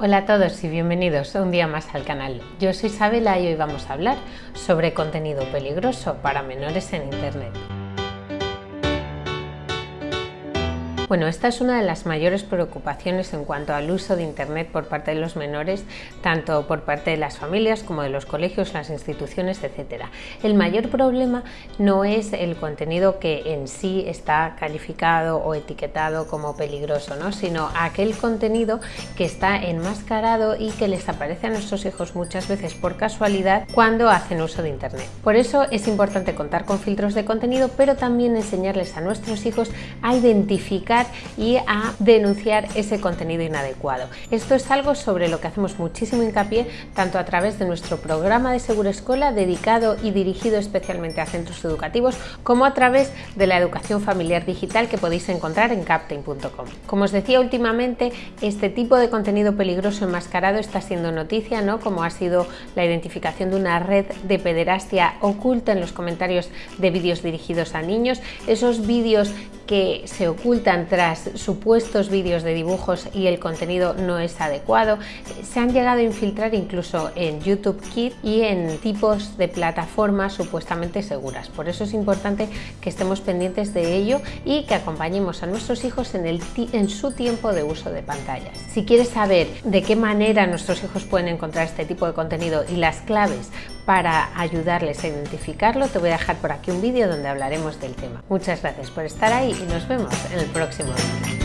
Hola a todos y bienvenidos un día más al canal. Yo soy Isabela y hoy vamos a hablar sobre contenido peligroso para menores en Internet. Bueno, esta es una de las mayores preocupaciones en cuanto al uso de Internet por parte de los menores, tanto por parte de las familias como de los colegios, las instituciones, etc. El mayor problema no es el contenido que en sí está calificado o etiquetado como peligroso, ¿no? sino aquel contenido que está enmascarado y que les aparece a nuestros hijos muchas veces por casualidad cuando hacen uso de Internet. Por eso es importante contar con filtros de contenido, pero también enseñarles a nuestros hijos a identificar y a denunciar ese contenido inadecuado. Esto es algo sobre lo que hacemos muchísimo hincapié tanto a través de nuestro programa de Seguro Escuela dedicado y dirigido especialmente a centros educativos como a través de la educación familiar digital que podéis encontrar en captain.com. Como os decía últimamente, este tipo de contenido peligroso enmascarado está siendo noticia, ¿no? como ha sido la identificación de una red de pederastia oculta en los comentarios de vídeos dirigidos a niños, esos vídeos que se ocultan tras supuestos vídeos de dibujos y el contenido no es adecuado. Se han llegado a infiltrar incluso en YouTube Kids y en tipos de plataformas supuestamente seguras. Por eso es importante que estemos pendientes de ello y que acompañemos a nuestros hijos en, el, en su tiempo de uso de pantallas. Si quieres saber de qué manera nuestros hijos pueden encontrar este tipo de contenido y las claves para ayudarles a identificarlo, te voy a dejar por aquí un vídeo donde hablaremos del tema. Muchas gracias por estar ahí y nos vemos en el próximo vídeo.